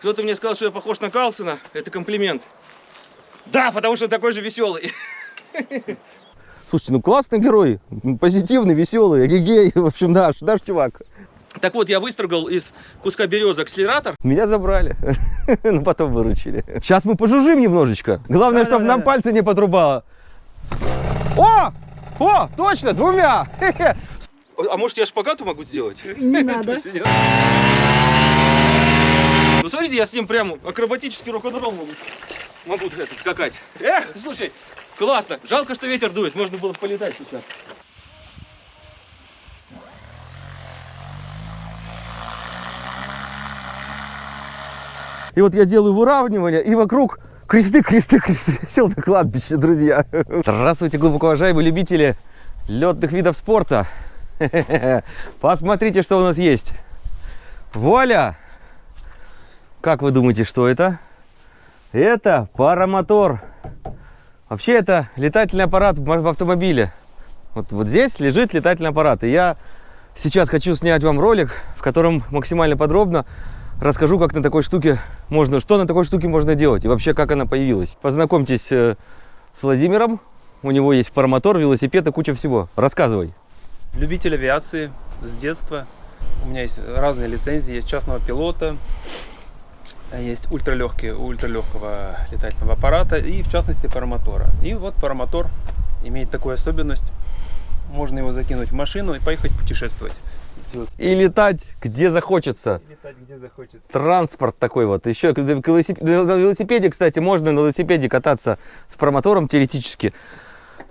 Кто-то мне сказал, что я похож на Карлсона. Это комплимент. Да, потому что такой же веселый. Слушайте, ну классный герой, позитивный, веселый, гей, в общем, наш, наш чувак. Так вот, я выстрогал из куска березы акселератор. Меня забрали, но потом выручили. Сейчас мы пожужжим немножечко. Главное, чтобы нам пальцы не подрубало. О! О, точно, двумя! А может я шпагату могу сделать? Не надо. Смотрите, я с ним прям акробатический рок-н-ролл могу, могу это, скакать. Эх, слушай, классно. Жалко, что ветер дует, можно было полетать сейчас. И вот я делаю выравнивание, и вокруг кресты, кресты, кресты. Сел на кладбище, друзья. Здравствуйте, глубоко уважаемые любители летных видов спорта. Посмотрите, что у нас есть. Вуаля! Как вы думаете, что это? Это паромотор. Вообще это летательный аппарат в автомобиле. Вот, вот здесь лежит летательный аппарат. И я сейчас хочу снять вам ролик, в котором максимально подробно расскажу, как на такой штуке можно, что на такой штуке можно делать и вообще как она появилась. Познакомьтесь э, с Владимиром. У него есть паромотор, велосипед и куча всего. Рассказывай. Любитель авиации с детства. У меня есть разные лицензии. Есть частного пилота, есть ультралегкие, ультралегкого летательного аппарата и в частности паромотора. И вот паромотор имеет такую особенность. Можно его закинуть в машину и поехать путешествовать. И летать где захочется. И летать где захочется. Транспорт такой вот. Еще на велосипеде, кстати, можно на велосипеде кататься с промотором теоретически.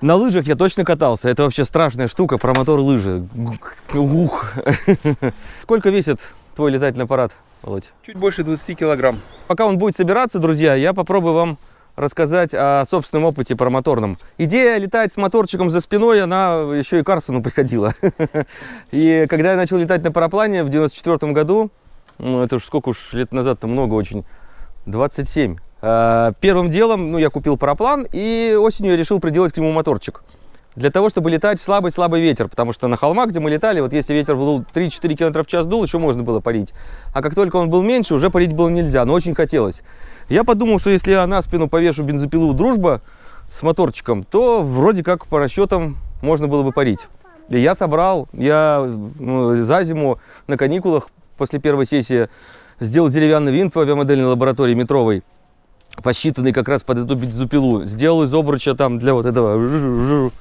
На лыжах я точно катался. Это вообще страшная штука, промотор лыжи. Ух. Сколько весит твой летательный аппарат, Володь? Чуть больше 20 килограмм. Пока он будет собираться, друзья, я попробую вам рассказать о собственном опыте промоторном. Идея летать с моторчиком за спиной, она еще и Карсону приходила. И когда я начал летать на параплане в 94 году, ну это уж сколько уж лет назад, то много очень, 27. А, первым делом, ну я купил параплан и осенью я решил приделать к нему моторчик. Для того, чтобы летать слабый-слабый ветер, потому что на холмах, где мы летали, вот если ветер был 3-4 км в час дул, еще можно было парить. А как только он был меньше, уже парить было нельзя, но очень хотелось. Я подумал, что если я на спину повешу бензопилу «Дружба» с моторчиком, то вроде как по расчетам можно было бы парить. И я собрал, я ну, за зиму на каникулах после первой сессии сделал деревянный винт в авиамодельной лаборатории метровой, посчитанный как раз под эту бензопилу. Сделал из обруча там для вот этого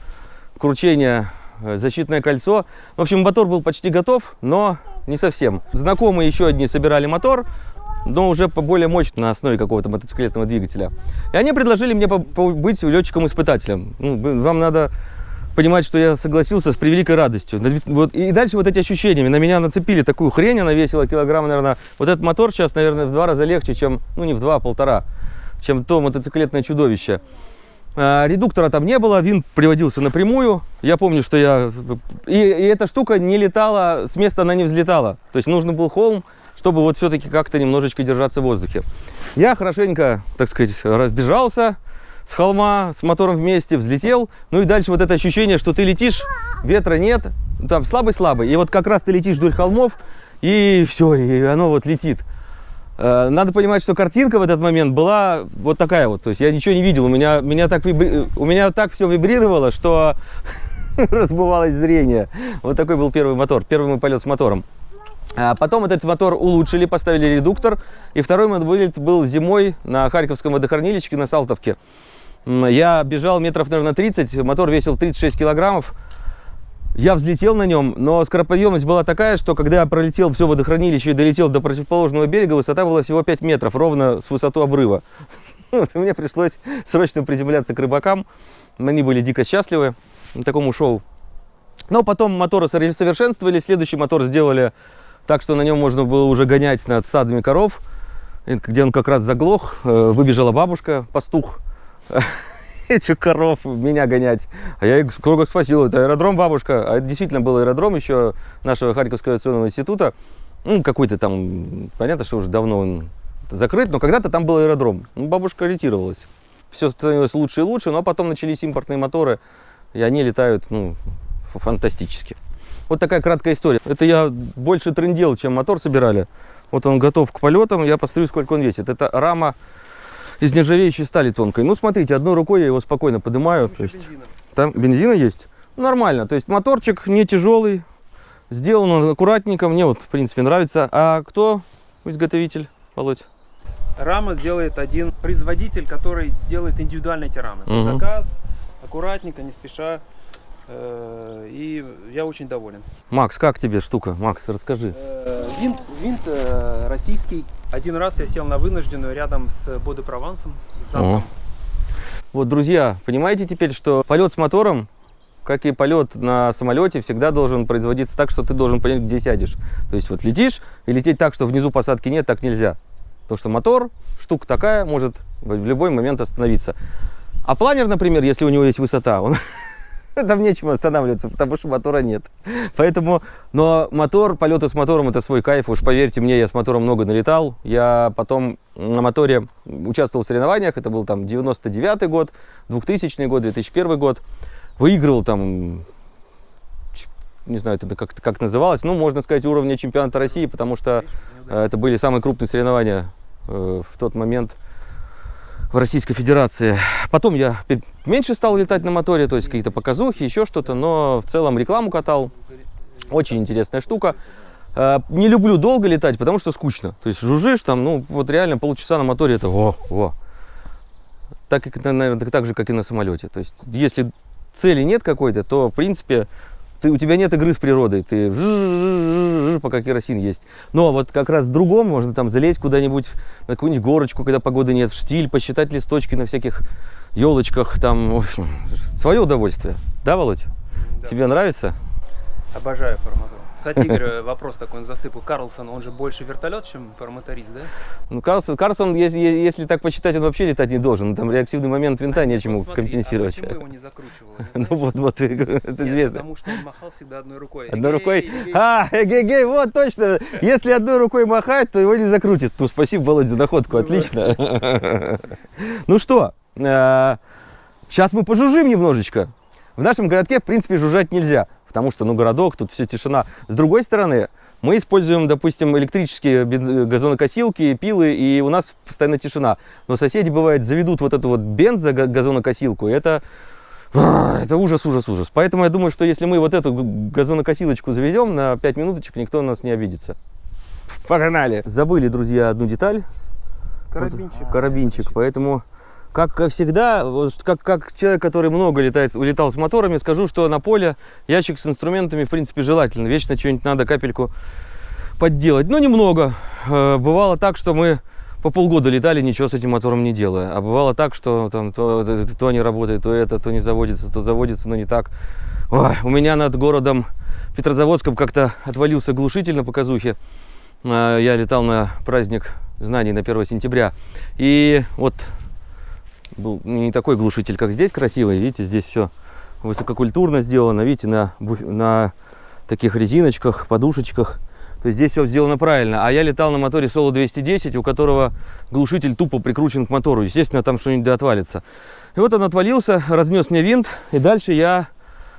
кручения э, защитное кольцо. В общем, мотор был почти готов, но не совсем. Знакомые еще одни собирали мотор, но уже по более мощной на основе какого-то мотоциклетного двигателя. И они предложили мне быть летчиком-испытателем. Ну, вам надо понимать, что я согласился с превеликой радостью. Вот, и дальше вот эти ощущения. На меня нацепили такую хрень, она весила килограмм, наверное. Вот этот мотор сейчас, наверное, в два раза легче, чем, ну не в два, а полтора, чем то мотоциклетное чудовище. А, редуктора там не было, винт приводился напрямую. Я помню, что я... И, и эта штука не летала, с места она не взлетала. То есть нужно был холм, чтобы вот все-таки как-то немножечко держаться в воздухе. Я хорошенько, так сказать, разбежался с холма, с мотором вместе, взлетел. Ну и дальше вот это ощущение, что ты летишь, ветра нет, там слабый-слабый. И вот как раз ты летишь вдоль холмов, и все, и оно вот летит. Э, надо понимать, что картинка в этот момент была вот такая вот. То есть я ничего не видел. У меня, меня так, вибри... у меня так все вибрировало, что разбывалось зрение. Вот такой был первый мотор, первый мой полет с мотором. А потом этот мотор улучшили, поставили редуктор. И второй мой вылет был зимой на Харьковском водохранилище на Салтовке. Я бежал метров, наверное, 30, мотор весил 36 килограммов. Я взлетел на нем, но скороподъемность была такая, что когда я пролетел все водохранилище и долетел до противоположного берега, высота была всего 5 метров, ровно с высоту обрыва. Вот, мне пришлось срочно приземляться к рыбакам. Они были дико счастливы такому шоу. Но потом моторы совершенствовали, следующий мотор сделали так что на нем можно было уже гонять над садами коров, где он как раз заглох. Э, выбежала бабушка, пастух, этих коров, меня гонять. А я их сколько спросил, это аэродром бабушка. А это действительно был аэродром еще нашего Харьковского авиационного института. Ну, какой-то там, понятно, что уже давно он закрыт, но когда-то там был аэродром. Ну, бабушка ориентировалась. Все становилось лучше и лучше, но потом начались импортные моторы, и они летают, ну, фантастически. Вот такая краткая история. Это я больше трендел, чем мотор собирали. Вот он готов к полетам. Я посмотрю, сколько он весит. Это рама из нержавеющей стали тонкой. Ну, смотрите, одной рукой я его спокойно поднимаю. То есть, там бензина есть? Нормально. То есть моторчик не тяжелый. Сделан он аккуратненько. Мне вот, в принципе, нравится. А кто изготовитель, Володь? Рама делает один производитель, который делает индивидуальные эти рамы. Мгм. Заказ, аккуратненько, не спеша. Э, И я очень доволен. Макс, как тебе штука? Макс, расскажи. Э, Винт, винт э, российский. Один раз я сел на вынужденную рядом с Боде Провансом. с. Вот, друзья, понимаете теперь, что полет с мотором, как и полет на самолете, всегда должен производиться так, что ты должен понять, где сядешь. То есть вот летишь, и лететь так, что внизу посадки нет, так нельзя. Потому что мотор, штука такая, может в любой момент остановиться. А планер, например, если у него есть высота, он там нечем останавливаться, потому что мотора нет. Поэтому, но мотор, полеты с мотором это свой кайф, уж поверьте мне, я с мотором много налетал. Я потом на моторе участвовал в соревнованиях, это был там 99 год, 2000 год, 2001 год. Выиграл там, не знаю, это как, как называлось, ну, можно сказать, уровня чемпионата России, потому что э, это были самые крупные соревнования э, в тот момент в Российской Федерации. Потом я меньше стал летать на моторе, то есть какие-то показухи, еще что-то, но в целом рекламу катал. Очень интересная штука. Э, Не люблю долго летать, потому что скучно. То есть жужжишь там, ну вот реально полчаса на моторе это о, о. Так, наверное, так же, как и на самолете. То есть если цели нет какой-то, то в принципе ты, у тебя нет игры с природой, ты пока керосин есть. Но вот как раз в другом можно там залезть куда-нибудь на какую-нибудь горочку, когда погоды нет, в штиль, посчитать листочки на всяких елочках, там, в общем, свое удовольствие. Да, Володь? Да. Тебе нравится? Обожаю паромотор. Кстати, Игорь, э, вопрос такой он засыпал. Карлсон, он же больше вертолет, чем паромоторист, да? Ну, Карлсон, Карлсон если, если так посчитать, он вообще летать не должен. Там реактивный момент винта нечему Вот смотри, компенсировать. А почему его не закручивал? Ну вот, вот, это Нет, известно. потому что он махал всегда одной рукой. Одной рукой. А, эгегей, вот точно. Если одной рукой махать, то его не закрутит. Ну, спасибо, Володь, за находку. Отлично. Ну что, сейчас мы пожужжим немножечко. В нашем городке, в принципе, жужжать нельзя, потому что, ну, городок, тут все тишина. С другой стороны, мы используем, допустим, электрические газонокосилки, пилы, и у нас постоянно тишина. Но соседи, бывает, заведут вот эту вот бензо-газонокосилку, и это а, Это ужас, ужас, ужас. Поэтому я думаю, что если мы вот эту газонокосилочку заведем на 5 минуточек, никто на нас не обидится. Погнали! Забыли, друзья, одну деталь. Карабинчик. Карабинчик. Поэтому, как всегда, как, как человек, который много летает, летал с моторами, скажу, что на поле ящик с инструментами, в принципе, желательно. Вечно что-нибудь надо капельку подделать. Но немного. Э, Бывало так, что мы по полгода летали, ничего с этим мотором не делая. А бывало так, что там то, то, то не работает, то это, то не заводится, то заводится, но не так. Ой, у меня над городом Петрозаводском как-то отвалился глушитель на показухе. А, Я летал на праздник знаний на 1 сентября. И вот был не такой глушитель, как здесь красивый. Видите, здесь все высококультурно сделано. Видите, на, на таких резиночках, подушечках. То есть здесь все сделано правильно. А я летал на моторе Solo 210, у которого глушитель тупо прикручен к мотору. Естественно, там что-нибудь отвалится. И вот он отвалился, разнес мне винт. И дальше я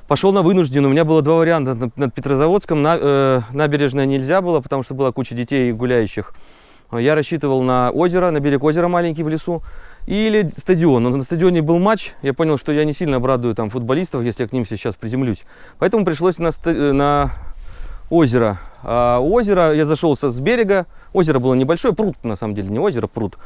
пошел на вынужденную. У меня было два варианта. Над, Петрозаводском на, э, набережная нельзя было, потому что была куча детей гуляющих. Я рассчитывал на озеро, на берег озера маленький в лесу. Или стадион. Но на стадионе был матч. Я понял, что я не сильно обрадую там футболистов, если я к ним сейчас приземлюсь. Поэтому пришлось на, э, на озеро. А у озера я зашел с берега. Озеро было небольшое, пруд на самом деле, не озеро, пруд.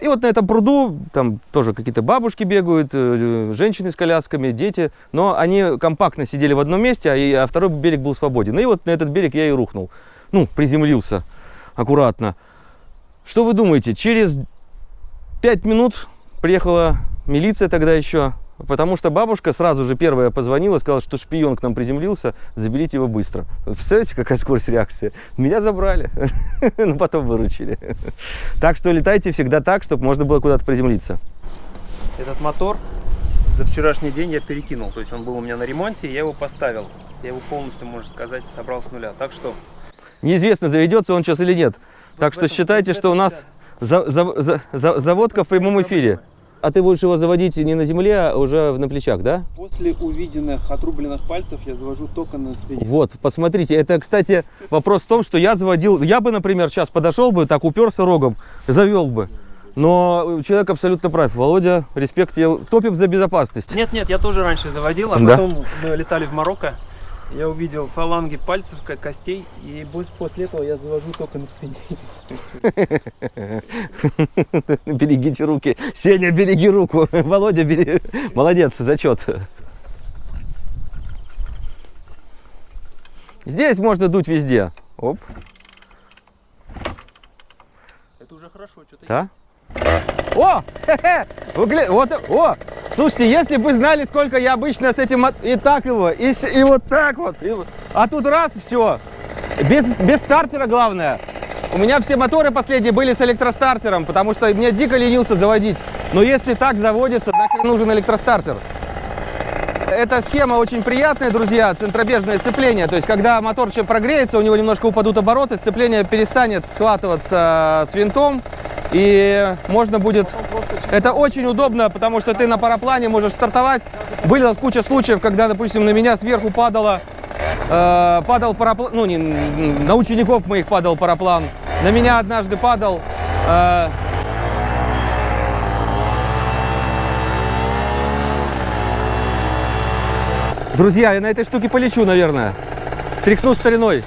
И вот на этом пруду там тоже какие-то бабушки бегают, э, женщины с колясками, дети. Но они компактно сидели в одном месте, а, а второй берег был свободен. И вот на этот берег я и рухнул. Ну, приземлился аккуратно. Что вы думаете? Через пять минут приехала милиция тогда еще, потому что бабушка сразу же первая позвонила, сказала, что шпион к нам приземлился, заберите его быстро. Представляете, какая скорость реакции? Меня забрали, но потом выручили. Так что летайте всегда так, чтобы можно было куда-то приземлиться. Этот мотор за вчерашний день я перекинул. То есть он был у меня на ремонте, я его поставил. Я его полностью, можно сказать, собрал с нуля. Так что... Неизвестно, заведется он сейчас или нет. Так что считайте, что у нас за- за- за- заводка в прямом эфире. а ты будешь его заводить не на земле, а уже на плечах, да? После увиденных отрубленных пальцев я завожу только на спине. Вот, посмотрите, это, кстати, вопрос в том, что я заводил, я бы, например, сейчас подошел бы, так уперся рогом, завел бы. Но человек абсолютно прав. Володя, респект тебе, топим за безопасность. Нет, нет, я тоже раньше заводил, а Да? потом мы летали в Марокко. Я увидел фаланги пальцев, как костей, и после этого я завожу только на спине. Берегите руки. Сеня, береги руку. Володя, бери. Молодец, зачет. Здесь можно дуть везде. Оп, Это уже хорошо, что-то да? О! хе-хе, вы гля- Вот, о! Слушайте, если бы знали, сколько я обычно с этим... И так его, и, и вот так вот. и. А тут раз, все. Без, без стартера главное. У меня все моторы последние были с электростартером, потому что мне дико ленился заводить. Но если так заводится, нахрен нужен электростартер. Эта схема очень приятная, друзья, центробежное сцепление. То есть, когда мотор еще прогреется, у него немножко упадут обороты, сцепление перестанет схватываться с винтом, и можно будет... Это очень удобно, потому что ты на параплане можешь стартовать. Была куча случаев, когда, допустим, на меня сверху падало, э, падал параплан, ну, не, на учеников моих падал параплан. На меня однажды падал... э, Друзья, я на этой штуке полечу, наверное. Тряхну стариной.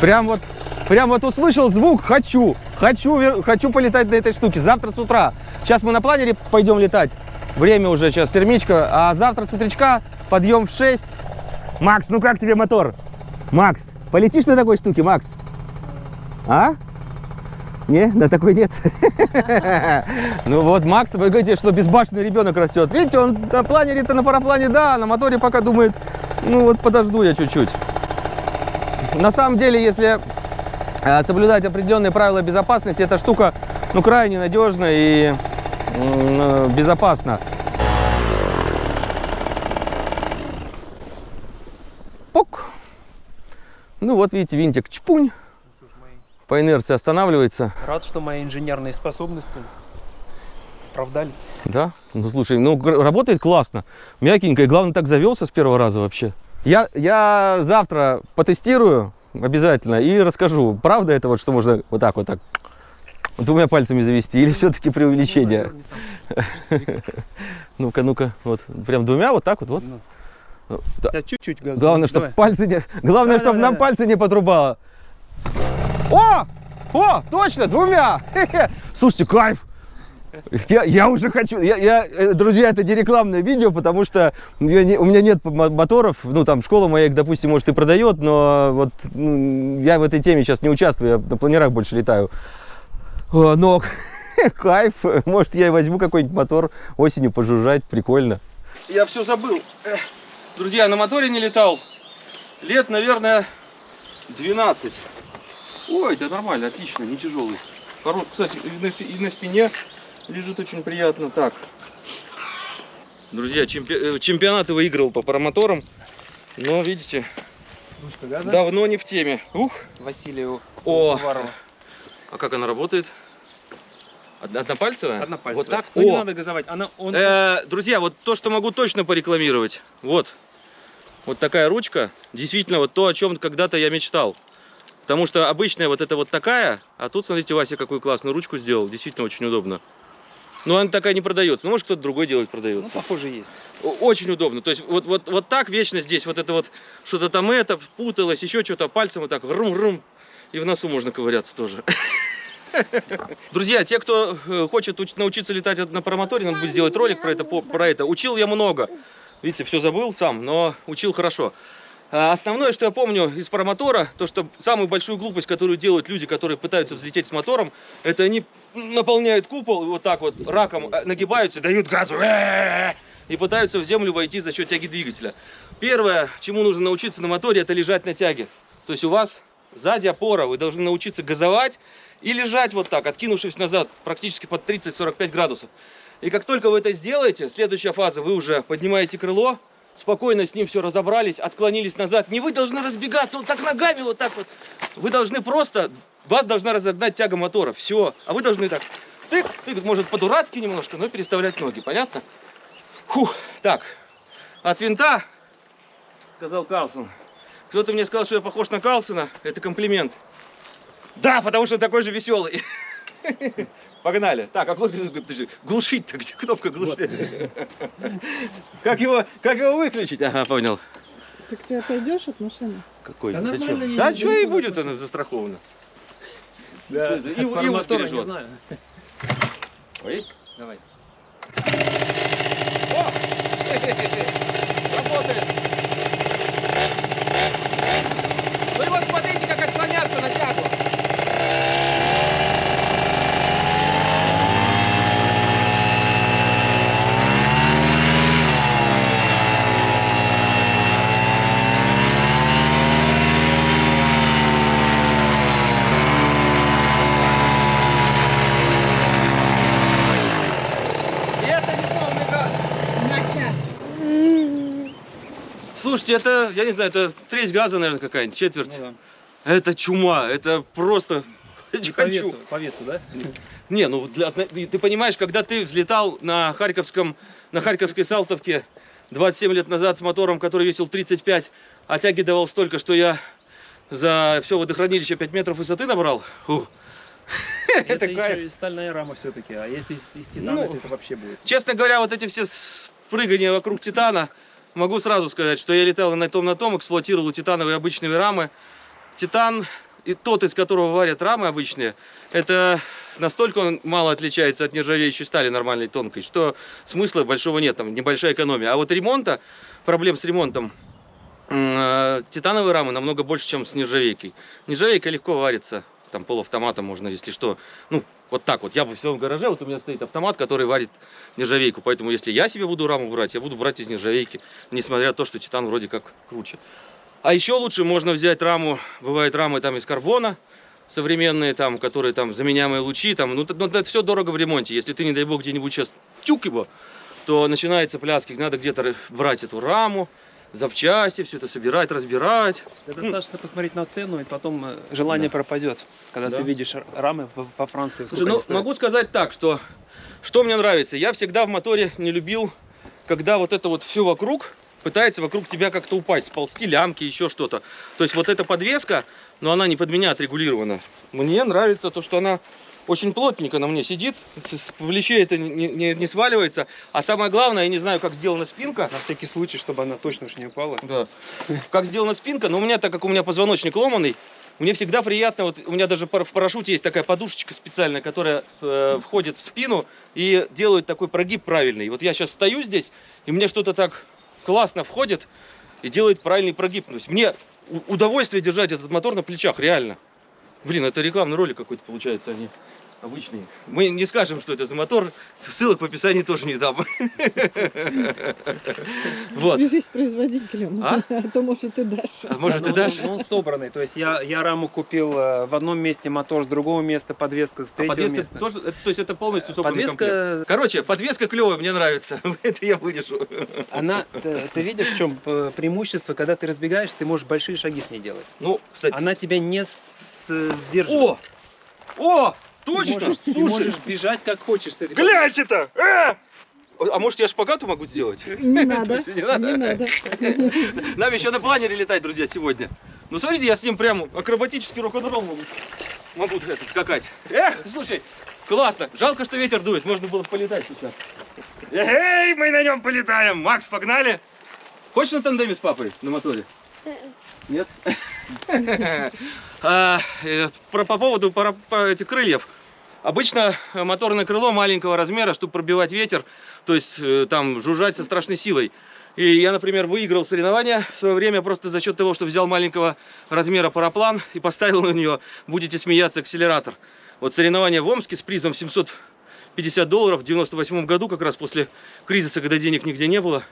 Прям вот, прям вот услышал звук, хочу, хочу, хочу полетать на этой штуке. Завтра с утра. Сейчас мы на планере пойдем летать. Время уже сейчас термичка. А завтра с утречка подъем в 6. Макс, ну как тебе мотор? Макс, полетишь на такой штуке, Макс? А? Не, на такой нет. Ну вот, Макс, вы говорите, что безбашенный ребенок растет. Видите, он на планере-то, на параплане, да, на моторе пока думает, ну вот подожду я чуть-чуть. На самом деле, если соблюдать определенные правила безопасности, эта штука, ну, крайне надежна и э, безопасна. Пок. Ну вот, видите, винтик чпунь. По инерции останавливается. Рад, что мои инженерные способности оправдались. Да? Ну слушай, ну работает классно. Мягенько. И главное, так завелся с первого раза вообще. Я, я завтра потестирую обязательно и расскажу, правда это вот, что можно вот так вот так двумя пальцами завести или все-таки преувеличение? Ну-ка, ну-ка, вот прям двумя вот так вот, вот. Ну. Ну, да. Чуть-чуть. Главное, чтобы пальцы не, главное, чтобы нам пальцы не подрубало. О, о, точно, двумя. Слушайте, кайф. Я, я уже хочу, я, я, э, друзья, это не рекламное видео, потому что я не- у меня нет мо- моторов, ну там школа моя, их, допустим, может и продает, но вот ну, я в этой теме сейчас не участвую, я на планерах больше летаю. О, Но кайф, может я возьму какой-нибудь мотор осенью пожужжать, прикольно. Я все забыл. Друзья, на моторе не летал. Лет, наверное, 12. Ой, да нормально, отлично, не тяжелый. Хорош, кстати, и на, и на спине лежит очень приятно. Так. Друзья, чемпи- э, чемпионаты выиграл по парамоторам. Но, видите, Ручка газа. давно не в теме. Ух. Василию О. Уварову. А как она работает? Од- Однопальцевая? Однопальцевая. Вот так? Ну, не О. надо газовать. Она, он... Э, друзья, вот то, что могу точно порекламировать. Вот. Вот такая ручка. Действительно, вот то, о чем когда-то я мечтал. Потому что обычная вот это вот такая, а тут, смотрите, Вася какую классную ручку сделал. Действительно очень удобно. Но она такая не продается. Ну, может, кто-то другой делает, ну, продается. похоже, есть. Очень удобно. То есть вот, вот, вот так вечно здесь вот это вот что-то там это путалось, еще что-то пальцем вот так рум-рум. И в носу можно ковыряться тоже. Друзья, те, кто э, хочет уч- научиться летать на парамоторе, надо будет сделать ролик про это, про это. Учил я много. Видите, все забыл сам, но учил хорошо. А Основное, что я помню из парамотора, то, что самую большую глупость, которую делают люди, которые пытаются взлететь с мотором, это они наполняют купол вот так вот раком э, нагибаются, дают газу э, и пытаются в землю войти за счет тяги двигателя. Первое, чему нужно научиться на моторе, это лежать на тяге. То есть у вас сзади опора, вы должны научиться газовать и лежать вот так, откинувшись назад, практически под 30-45 градусов. И как только вы это сделаете, следующая фаза, вы уже поднимаете крыло, спокойно с ним все разобрались, отклонились назад. Не вы должны разбегаться вот так ногами, вот так вот. Вы должны просто, вас должна разогнать тяга мотора, все. А вы должны так тык, тык, может по-дурацки немножко, но переставлять ноги, понятно? Фух, так, от винта, сказал Карлсон. Кто-то мне сказал, что я похож на Карлсона, это комплимент. Да, потому что такой же веселый. Погнали. Так, а подожди, глушить-то, где кнопка глушить? Как его, как его выключить? Ага, понял. Так ты отойдешь от машины? Какой? Да Зачем? Да что и будет она застрахована. Да, И- и вот не бережет. знаю. Ой, давай. О! Работает! Ну и вот смотрите, как отклоняться на тягу. И это не полный газ. Мася! Слушайте, это, я не знаю, это треть газа, наверное, какая-нибудь, четверть. Ну Это чума, это просто... да. Не По хочу. весу, по весу, да? Не, ну для- ты понимаешь, когда ты взлетал на Харьковском, на Харьковской Салтовке 27 лет назад с мотором, который весил 35, а тяги давал столько, что я за все водохранилище 5 метров высоты набрал. Фу. Это Это кайф. еще и стальная рама все-таки. А если из, из титана, Ну, то это вообще будет. Честно говоря, вот эти все прыгания вокруг Титана, могу сразу сказать, что я летал на том, на том, эксплуатировал титановые обычные рамы. Титан, и тот, из которого варят рамы обычные, это настолько он мало отличается от нержавеющей стали нормальной тонкой, что смысла большого нет, там небольшая экономия. А вот ремонта, проблем с ремонтом, э, титановые рамы намного больше, чем с нержавейкой. Нержавейка легко варится, там полуавтоматом можно, если что. Ну, вот так вот. Я бы в своем гараже, вот у меня стоит автомат, который варит нержавейку. Поэтому, если я себе буду раму брать, я буду брать из нержавейки, несмотря на то, что титан вроде как круче. А еще лучше можно взять раму, бывают рамы там из карбона, современные там, которые там заменяемые лучи, там, ну, ну, это все дорого в ремонте. Если ты, не дай бог, где-нибудь сейчас тюк его, то начинается пляски, надо где-то брать эту раму, запчасти, все это собирать, разбирать. Да достаточно посмотреть на цену, и потом э, желание Да. пропадет, когда Да. ты видишь рамы в- по Франции. Слушай, ну могу сказать так, что что мне нравится, я всегда в моторе не любил, когда вот это вот все вокруг пытается вокруг тебя как-то упасть, сползти лямки, еще что-то. То есть вот эта подвеска, но она не под меня отрегулирована. Мне нравится то, что она очень плотненько на мне сидит, с, плечей это не, не- не сваливается. А самое главное, я не знаю, как сделана спинка. На всякий случай, чтобы она точно уж не упала. Да. Как сделана спинка, но у меня, так как у меня позвоночник ломаный, мне всегда приятно, вот у меня даже в парашюте есть такая подушечка специальная, которая э, входит в спину и делает такой прогиб правильный. Вот я сейчас стою здесь, и мне что-то так классно входит и делает правильный прогиб. То есть мне удовольствие держать этот мотор на плечах, реально. Блин, это рекламный ролик какой-то получается, они обычные. Мы не скажем, что это за мотор, ссылок в описании тоже не дам. Вот. Свяжись с производителем, А? а то, может, и дашь. А Может, Да, ты но дашь? Он, но он собранный. То есть я, я раму купил э, в одном месте, мотор с другого места, подвеска с А третьего подвеска места. тоже, это- то есть это полностью собранный комплект. Подвеска, Короче, подвеска клевая, мне нравится. Это я вынесу. она, ты, ты видишь, в чем э, преимущество, когда ты разбегаешься, ты можешь большие шаги с ней делать. Ну, кстати. Она тебя не с- сдерживает. О! О! Ты Точно! можешь, ты Слушай, можешь бежать как хочешь с этой гляньте-то! Э! А может я шпагату могу сделать? Не надо, Не надо? не надо. Нам еще на планере летать, друзья, сегодня. Ну, смотрите, я с ним прям акробатический рок-н-ролл могу, могу это, скакать. Эх, слушай, классно. Жалко, что ветер дует, можно было полетать сейчас. Эй, мы на нем полетаем. Макс, погнали. Хочешь на тандеме с папой на моторе? Нет? А, э, По поводу этих крыльев. Обычно э, моторное крыло маленького размера, чтобы пробивать ветер, то есть э, там жужжать со страшной силой. И я, например, выиграл соревнования в свое время просто за счет того, что взял маленького размера параплан и поставил на нее, будете смеяться, акселератор. Вот соревнования в Омске с призом 750 долларов в 98 году, как раз после кризиса, когда денег нигде не было.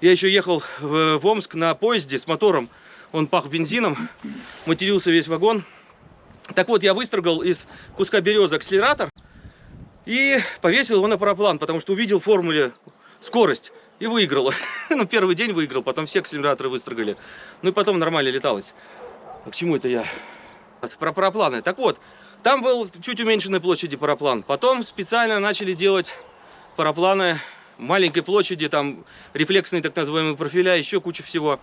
Я еще ехал в, в Омск на поезде с мотором, он пах бензином, матерился весь вагон. Так вот, я выстрогал из куска березы акселератор и повесил его на параплан, потому что увидел в формуле скорость и выиграл. ну, первый день выиграл, потом все акселераторы выстрогали. Ну и потом нормально леталось. А К чему это я? Про парапланы. Так вот, Там был чуть уменьшенной площади параплан. Потом специально начали делать парапланы маленькой площади, там рефлексные так называемые профиля, еще куча всего.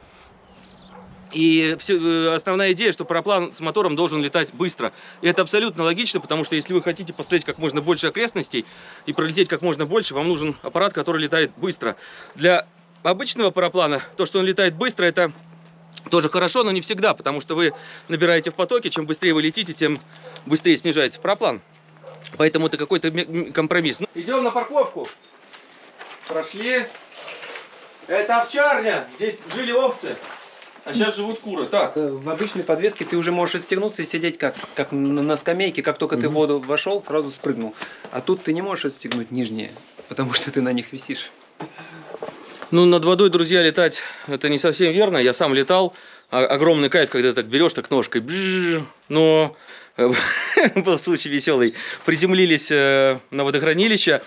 И всё- э, основная идея, что параплан с мотором должен летать быстро. И это абсолютно логично, потому что если вы хотите посмотреть как можно больше окрестностей и пролететь как можно больше, вам нужен аппарат, который летает быстро. Для обычного параплана то, что он летает быстро, это тоже хорошо, но не всегда, потому что вы набираете в потоке, чем быстрее вы летите, тем быстрее снижается параплан. Поэтому это какой-то компромисс. Ну, Идем на парковку. Прошли. Это овчарня. Здесь жили овцы. А сейчас живут куры. Так. Э, В обычной подвеске ты уже можешь отстегнуться и сидеть как, как на скамейке, как только ты в воду вошел, сразу спрыгнул. А тут ты не можешь отстегнуть нижние, потому что ты на них висишь. Ну, над водой, друзья, летать это не совсем верно. Я сам летал. А- огромный кайф, когда ты так берешь так ножкой. бжж. Но э, был случай веселый. Приземлились э, на водохранилище.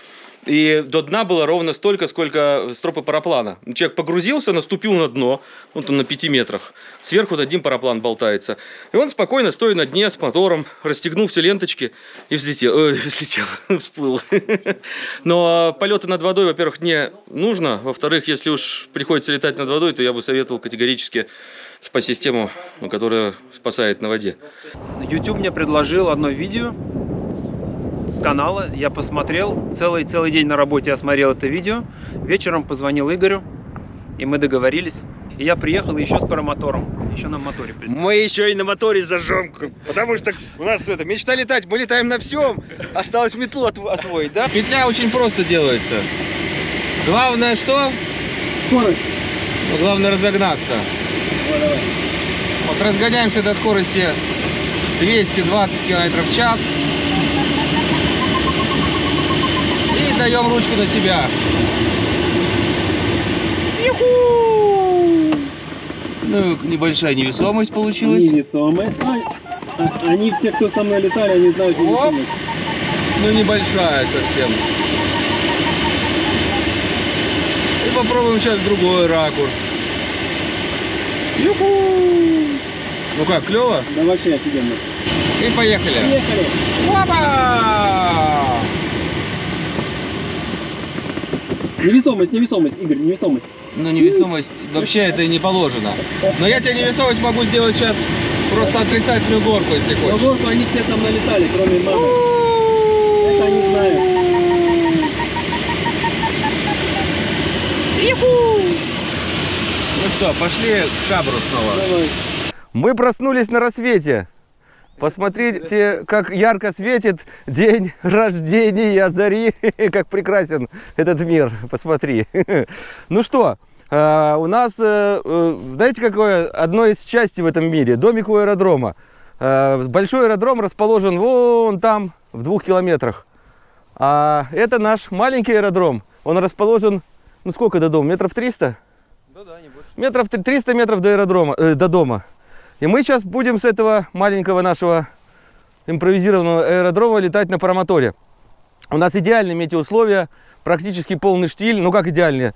И до дна было ровно столько, сколько стропы параплана. Человек погрузился, наступил на дно, он там на 5 метрах. Сверху вот один параплан болтается. И он спокойно, стоя на дне с мотором, расстегнул все ленточки и взлетел. Ой, взлетел, всплыл. Но полеты над водой, во-первых, не нужно. Во-вторых, если уж приходится летать над водой, то я бы советовал категорически спа-систему, которая спасает на воде. YouTube мне предложил одно видео с канала. Я посмотрел. Целый, целый день на работе я смотрел это видео. Вечером позвонил Игорю, и мы договорились. И я приехал еще с паромотором. Еще на моторе. Мы еще и на моторе зажжем, потому что у нас это мечта летать, мы летаем на всем. Осталось метлу освоить, да? Петля очень просто делается. Главное что? Скорость. Ну, главное разогнаться. Вот разгоняемся до скорости 220 км в час. И даем ручку на себя. Ну, небольшая невесомость получилась. Невесомость. А, они все, кто со мной летали, они знают невесомость. Ну, небольшая совсем. И попробуем сейчас другой ракурс. Юху! Ну как, клево? Да вообще офигенно. И поехали. Поехали. Опа! Невесомость, невесомость, Игорь, невесомость. Ну, невесомость, вообще это не положено. Но я тебе невесомость могу сделать сейчас просто отрицательную горку, если На хочешь. горку они все со мной летали, кроме мамы. Это они знают. Ну что, пошли к Шабру снова. Давай. Мы проснулись на рассвете. Посмотрите, как ярко светит день рождения Зари, как прекрасен этот мир. Посмотри. Ну что, э, у нас, э, э, знаете, какое одно из счастья в этом мире? Домик у аэродрома. Э, Большой аэродром расположен вон там, в двух километрах. А это наш маленький аэродром. Он расположен, ну сколько до дома? Метров 300? Да, да, не больше. метров три- 300 метров до аэродрома, э, до дома. И мы сейчас будем с этого маленького нашего импровизированного аэродрома летать на парамоторе. У нас идеальные метеоусловия, практически полный штиль. Ну как идеальные?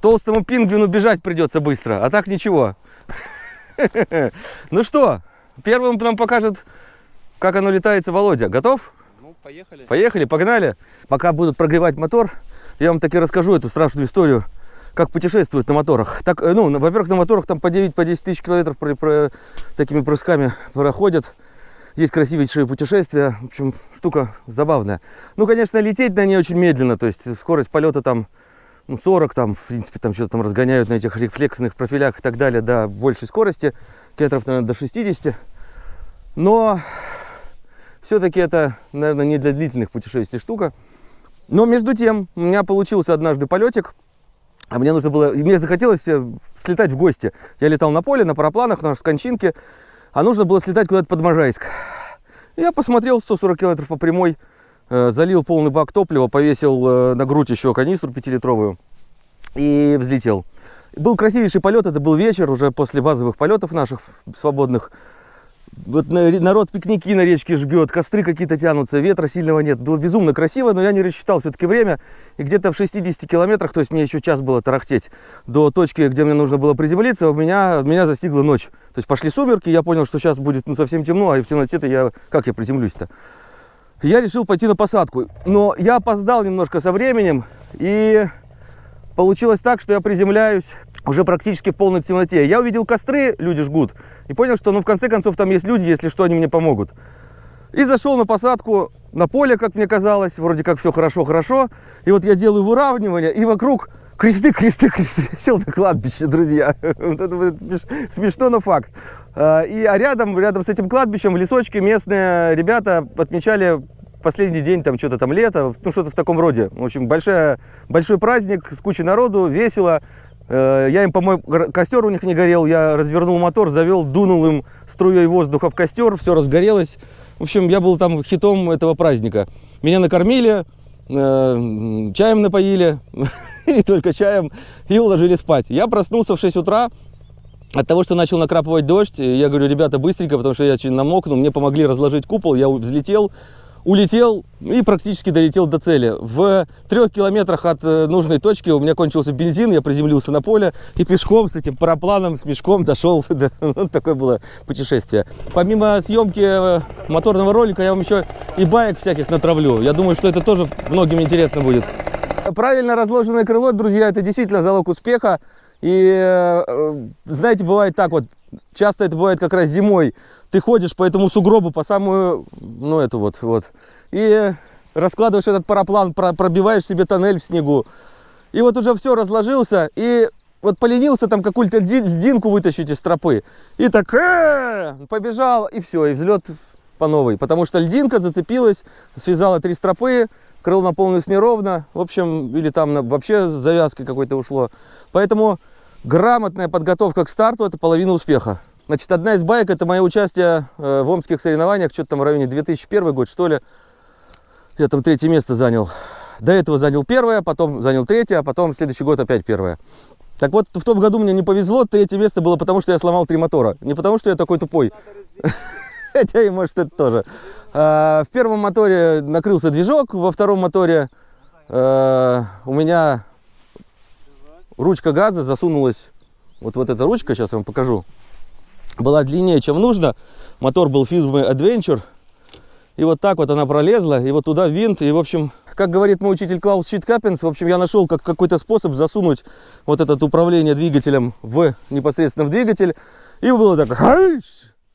Толстому пингвину бежать придется быстро, а так ничего. Ну что, первым нам покажет, как оно летается Володя. Готов? Ну, поехали. Поехали, погнали. Пока будут прогревать мотор, я вам таки расскажу эту страшную историю, как путешествуют на моторах. Так, э, ну, во-первых, на моторах там по 9 по 10 тысяч километров про- про- такими прысками проходят. Есть красивейшие путешествия. В общем, штука забавная. Ну, конечно, лететь на ней очень медленно. То есть скорость полета там ну, 40, там, в принципе, там что-то там разгоняют на этих рефлексных профилях и так далее до большей скорости, километров, наверное, до 60. Но все-таки это, наверное, не для длительных путешествий штука. Но между тем, у меня получился однажды полетик, а мне нужно было, мне захотелось э, слетать в гости. Я летал на поле, на парапланах, на Скончинке, а нужно было слетать куда-то под Можайск. Я посмотрел 140 километров по прямой, э, залил полный бак топлива, повесил э, на грудь еще канистру 5-литровую и взлетел. Был красивейший полет, это был вечер, уже после базовых полетов наших свободных. Вот на- народ пикники на речке жгет, костры какие-то тянутся, ветра сильного нет. Было безумно красиво, но я не рассчитал все-таки время. И где-то в 60 километрах, то есть мне еще час было тарахтеть до точки, где мне нужно было приземлиться, у меня, меня застигла ночь. То есть пошли сумерки, я понял, что сейчас будет ну, совсем темно, а в темноте-то я... Как я приземлюсь-то? Я решил пойти на посадку. Но я опоздал немножко со временем, и получилось так, что я приземляюсь уже практически в полной темноте. Я увидел костры, люди жгут, и понял, что ну в конце концов там есть люди, если что, они мне помогут. И зашел на посадку на поле, как мне казалось, вроде как все хорошо-хорошо. И вот я делаю выравнивание, и вокруг кресты, кресты, кресты. Я сел на кладбище, друзья. Вот это смешно, но факт. А, И а рядом, рядом с этим кладбищем в лесочке местные ребята отмечали последний день, там что-то там лето, ну что-то в таком роде. В общем, большая, большой праздник с кучей народу, весело. Э, Я им помог, гор- костер у них не горел, я развернул мотор, завел, дунул им струей воздуха в костер, все разгорелось. В общем, я был там хитом этого праздника. Меня накормили, э, чаем напоили, и только чаем, и уложили спать. Я проснулся в 6 утра, от того, что начал накрапывать дождь, я говорю, ребята, быстренько, потому что я очень намокну, мне помогли разложить купол, я взлетел, улетел и практически долетел до цели. В трех километрах от э, нужной точки у меня кончился бензин, я приземлился на поле и пешком с этим парапланом, с мешком дошел. Вот такое было путешествие. Помимо съемки э, моторного ролика, я вам еще и баек всяких натравлю. Я думаю, что это тоже многим интересно будет. Правильно разложенное крыло, друзья, это действительно залог успеха. И э, э, знаете, бывает так вот, часто это бывает как раз зимой. Ты ходишь по этому сугробу, по самую, ну это вот, вот. И раскладываешь этот параплан, про- пробиваешь себе тоннель в снегу. И вот уже все разложился, и вот поленился там какую-то льди- льдинку вытащить из тропы. И так «Э!» побежал, и все, и взлет по новой. Потому что льдинка зацепилась, связала три стропы, крыло наполнилось неровно. В общем, или там вообще с завязкой какой-то ушло. Поэтому грамотная подготовка к старту – это половина успеха. Значит, одна из байк – это мое участие э, в омских соревнованиях, что-то там в районе 2001 год, что ли. Я там третье место занял. До этого занял первое, потом занял третье, а потом в следующий год опять первое. Так вот, в том году мне не повезло, третье место было потому, что я сломал три мотора. Не потому, что я такой тупой. Хотя и может это тоже. А, В первом моторе накрылся движок, во втором моторе э, у меня ручка газа засунулась. Вот, вот эта ручка, сейчас я вам покажу, была длиннее, чем нужно. Мотор был фирмы Adventure. И вот так вот она пролезла, и вот туда винт, и в общем, как говорит мой учитель Клаус Щиткапенс, в общем, я нашел как какой-то способ засунуть вот это управление двигателем в непосредственно в двигатель, и было так!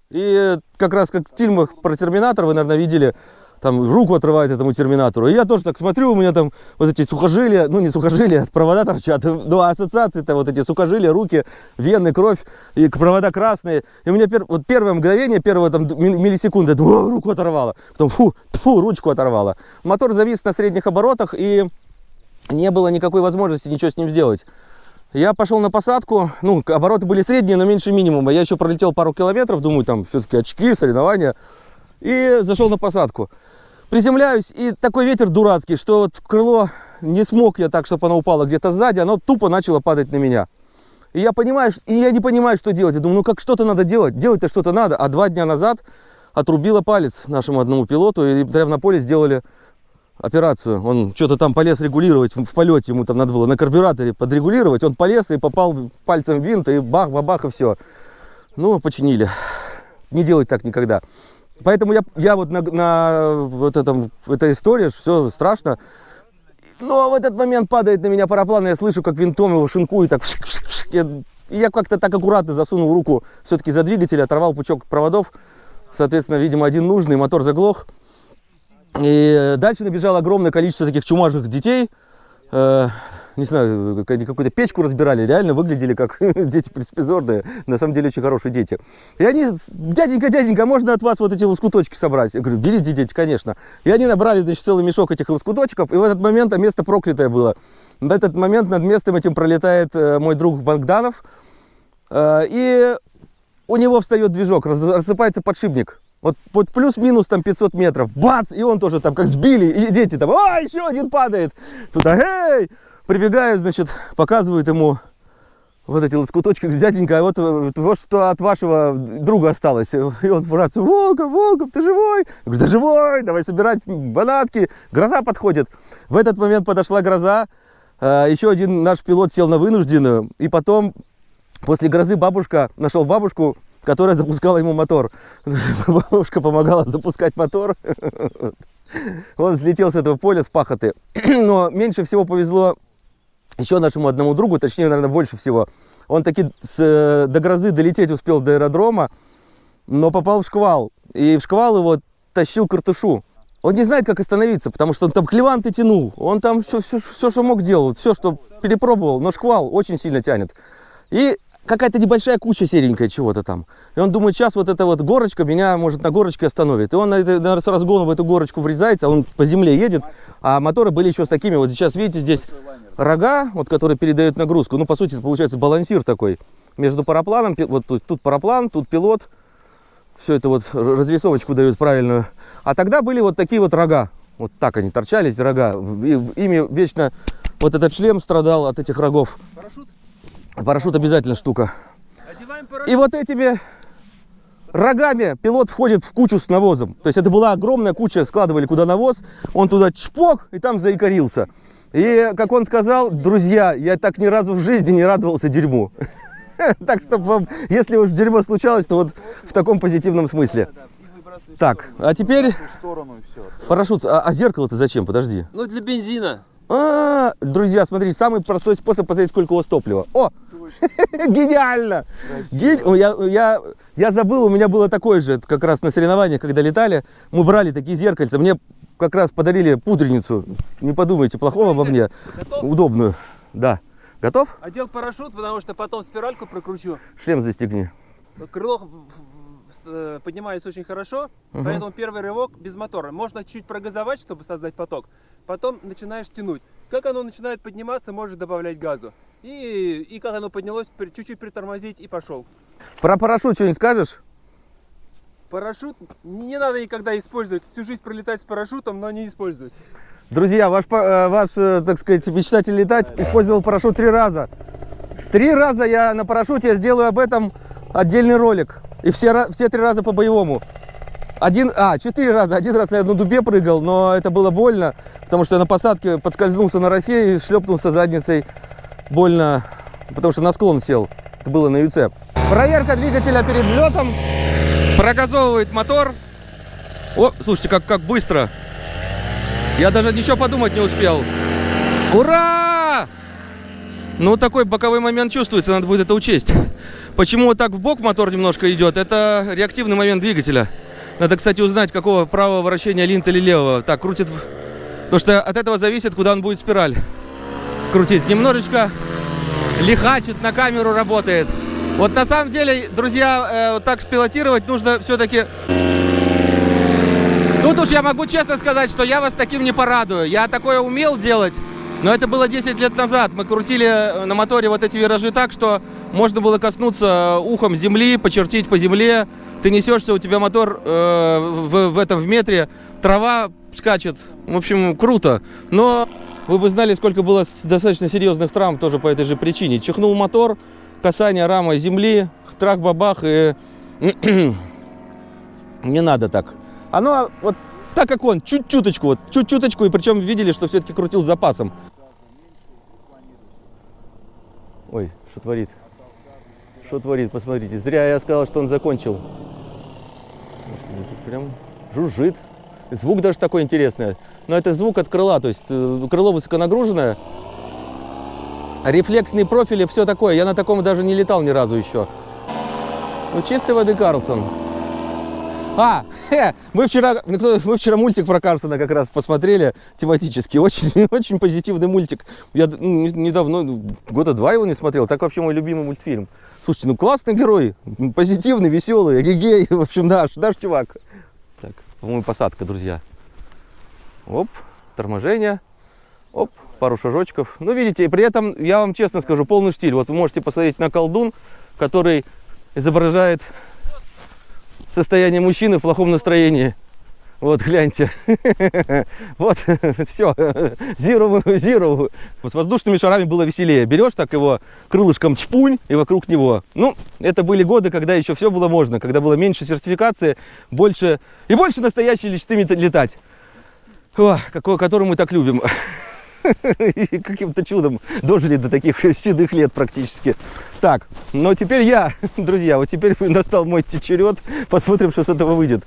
И как раз как в фильмах про Терминатор, вы, наверное, видели, там руку отрывает этому Терминатору, и я тоже так смотрю, у меня там вот эти сухожилия, ну не сухожилия, провода торчат, ну ассоциации-то вот эти сухожилия, руки, вены, кровь, и провода красные, и у меня пер- вот первое мгновение, первые там миллисекунды, я думаю, «О, руку оторвало, потом фу, фу, ручку оторвало. Мотор завис на средних оборотах, и не было никакой возможности ничего с ним сделать. Я пошел на посадку, ну, обороты были средние, но меньше минимума. Я еще пролетел пару километров, думаю, там все-таки очки, соревнования. И зашел на посадку. Приземляюсь, и такой ветер дурацкий, что вот крыло не смог я так, чтобы оно упало где-то сзади, оно тупо начало падать на меня. И я понимаю, и я не понимаю, что делать. Я думаю, ну как что-то надо делать, делать-то что-то надо. А два дня назад отрубила палец нашему одному пилоту, и прямо на поле сделали операцию. Он что-то там полез регулировать в полете, ему там надо было на карбюраторе подрегулировать. Он полез и попал пальцем в винт, и бах-бах-бах, и все. Ну, починили. Не делать так никогда. Поэтому я, я вот на, на вот этом, этой истории, все страшно. Но в этот момент падает на меня параплан, и я слышу, как винтом его шинкует, так вшик, вшик, вшик. Я, я как-то так аккуратно засунул руку все-таки за двигатель, оторвал пучок проводов. Соответственно, видимо, один нужный, мотор заглох. И дальше набежало огромное количество таких чумажих детей. Э, не знаю, какую-то печку разбирали, реально выглядели как дети беспризорные, на самом деле очень хорошие дети. И они, дяденька, дяденька, можно от вас вот эти лоскуточки собрать? Я говорю, берите, дети, конечно. И они набрали, значит, целый мешок этих лоскуточков, и в этот момент а место проклятое было. В этот момент над местом этим пролетает э, мой друг Богданов, э, и у него встает движок, рассыпается подшипник. Вот, вот плюс-минус там 500 метров, бац, и он тоже там как сбили, и дети там, а, еще один падает. Туда, эй, прибегают, значит, показывают ему вот эти лоскуточки, дяденька, а вот, вот что от вашего друга осталось. И он братцу, Волков, Волков, ты живой? Я говорю, да живой, давай собирать банатки. Гроза подходит. В этот момент подошла гроза, э, еще один наш пилот сел на вынужденную, и потом после грозы бабушка, нашел бабушку, которая запускала ему мотор. Бабушка помогала запускать мотор. Он взлетел с этого поля, с пахоты. Но меньше всего повезло еще нашему одному другу, точнее, наверное, больше всего. Он таки с, э, до грозы долететь успел до аэродрома, но попал в шквал. И в шквал его тащил картушу. Он не знает, как остановиться, потому что он там клеванты тянул. Он там все, все, все что мог делал, все, что перепробовал. Но шквал очень сильно тянет. И какая-то небольшая куча серенькая чего-то там. И он думает, сейчас вот эта вот горочка меня, может, на горочке остановит. И он на это- наверное, с разгона в эту горочку врезается, он по земле едет, а моторы были еще с такими, вот сейчас, видите, здесь рога, вот, которые передают нагрузку. Ну, по сути, получается балансир такой между парапланом, вот тут, тут параплан, тут пилот. Все это вот развесовочку дают правильную. А тогда были вот такие вот рога. Вот так они торчали, эти рога. И ими вечно вот этот шлем страдал от этих рогов. Парашют? Парашют обязательно штука. И вот этими рогами пилот входит в кучу с навозом. То есть это была огромная куча, складывали куда навоз, он туда чпок и там заикарился. И, как он сказал, друзья, я так ни разу в жизни не радовался дерьму. Так что, вам, если уж дерьмо случалось, то вот в таком позитивном смысле. Так, а теперь парашют. А, а зеркало-то зачем? Подожди. Ну, для бензина. А, друзья, смотрите, самый простой способ посмотреть, сколько у вас топлива. О, гениально! Ген- Я, я, я забыл, у меня было такое же, как раз на соревнованиях, когда летали, мы брали такие зеркальца, мне как раз подарили пудреницу, не подумайте плохого обо мне, Готов? удобную, да. Готов? Одел парашют, потому что потом спиральку прокручу. Шлем застегни. Крыло э, поднимается очень хорошо, поэтому первый рывок без мотора. Можно чуть прогазовать, чтобы создать поток. Потом начинаешь тянуть. Как оно начинает подниматься, можешь добавлять газу. И, и как оно поднялось, чуть-чуть притормозить и пошел. Про парашют что-нибудь скажешь? Парашют не надо никогда использовать. Всю жизнь пролетать с парашютом, но не использовать. Друзья, ваш, э, ваш, э, так сказать, мечтатель летать использовал парашют три раза. Три раза я на парашюте, я сделаю об этом отдельный ролик. И все, все три раза по-боевому. Один, а, четыре раза. Один раз я на дубе прыгал, но это было больно, потому что я на посадке подскользнулся на росе и шлепнулся задницей больно, потому что на склон сел. Это было на ЮЦ. Проверка двигателя перед взлетом. Прогазовывает мотор. О, слушайте, как, как быстро. Я даже ничего подумать не успел. Ура! Ну, такой боковой момент чувствуется, надо будет это учесть. Почему вот так в бок мотор немножко идет? Это реактивный момент двигателя. Надо, кстати, узнать, какого правого вращения линт или левого. Так, крутит... Потому что от этого зависит, куда он будет спираль крутить. Немножечко лихачит, на камеру работает. Вот на самом деле, друзья, э, вот так спилотировать нужно все-таки Тут уж я могу честно сказать, что я вас таким не порадую. Я такое умел делать, но это было 10 лет назад. Мы крутили э, на моторе вот эти виражи так, что можно было коснуться ухом земли, почертить по земле. Ты несешься, у тебя мотор э, в, в этом в метре, трава скачет. В общем, круто. Но вы бы знали, сколько было достаточно серьезных травм тоже по этой же причине. Чихнул мотор, касание рамы земли, трах-бабах и... Не надо так. Оно вот так, как он, чуть-чуточку, вот, чуть-чуточку, и причем видели, что все-таки крутил с запасом. Ой, что творит? Что творит, посмотрите. Зря я сказал, что он закончил. Прям жужжит. Звук даже такой интересный. Но это звук от крыла, то есть э, крыло высоконагруженное. Рефлексные профили, все такое. Я на таком даже не летал ни разу еще. Ну, чистой воды Карлсон. А, хе, мы вчера, мы вчера мультик про Карлсона как раз посмотрели тематически. Очень, очень позитивный мультик. Я ну, не- недавно, ну, года два его не смотрел. Так вообще мой любимый мультфильм. Слушайте, ну классный герой. Позитивный, веселый, гей В общем, наш, наш чувак. Так, по-моему, посадка, друзья. Оп, торможение. Оп, пару шажочков. Ну, видите, и при этом, я вам честно скажу, полный штиль. Вот вы можете посмотреть на колдун, который изображает состояние мужчины в плохом настроении. Вот, гляньте. Вот, все. Zero, zero. С воздушными шарами было веселее. Берешь так его крылышком чпунь и вокруг него. Ну, это были годы, когда еще все было можно. Когда было меньше сертификации, больше и больше настоящей мечты летать. О, какой, который мы так любим. Каким-то чудом дожили до таких седых лет практически. Так, но теперь я, друзья, вот теперь настал мой черед. Посмотрим, что с этого выйдет.